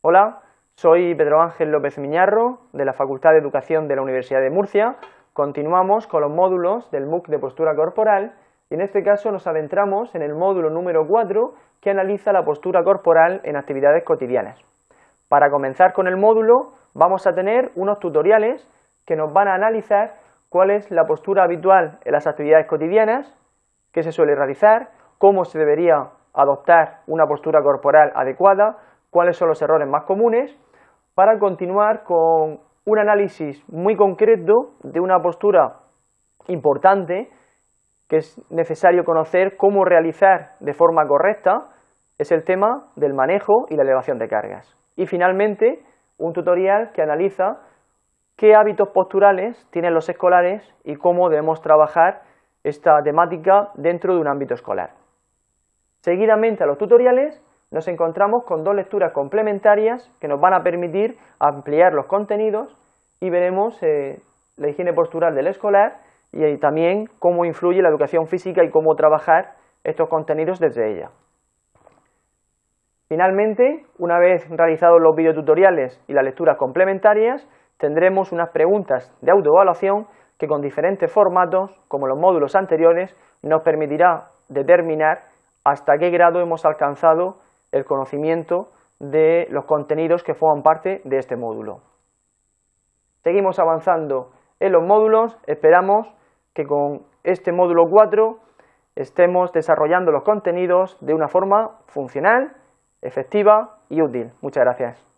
Hola, soy Pedro Ángel López Miñarro, de la Facultad de Educación de la Universidad de Murcia. Continuamos con los módulos del MOOC de postura corporal y en este caso nos adentramos en el módulo número 4 que analiza la postura corporal en actividades cotidianas. Para comenzar con el módulo vamos a tener unos tutoriales que nos van a analizar cuál es la postura habitual en las actividades cotidianas, qué se suele realizar, cómo se debería adoptar una postura corporal adecuada, cuáles son los errores más comunes, para continuar con un análisis muy concreto de una postura importante que es necesario conocer cómo realizar de forma correcta, es el tema del manejo y la elevación de cargas. Y finalmente, un tutorial que analiza qué hábitos posturales tienen los escolares y cómo debemos trabajar esta temática dentro de un ámbito escolar. Seguidamente a los tutoriales nos encontramos con dos lecturas complementarias que nos van a permitir ampliar los contenidos y veremos eh, la higiene postural del escolar y también cómo influye la educación física y cómo trabajar estos contenidos desde ella. Finalmente, una vez realizados los videotutoriales y las lecturas complementarias, tendremos unas preguntas de autoevaluación que con diferentes formatos, como los módulos anteriores, nos permitirá determinar hasta qué grado hemos alcanzado el conocimiento de los contenidos que forman parte de este módulo. Seguimos avanzando en los módulos, esperamos que con este módulo 4 estemos desarrollando los contenidos de una forma funcional, efectiva y útil. Muchas gracias.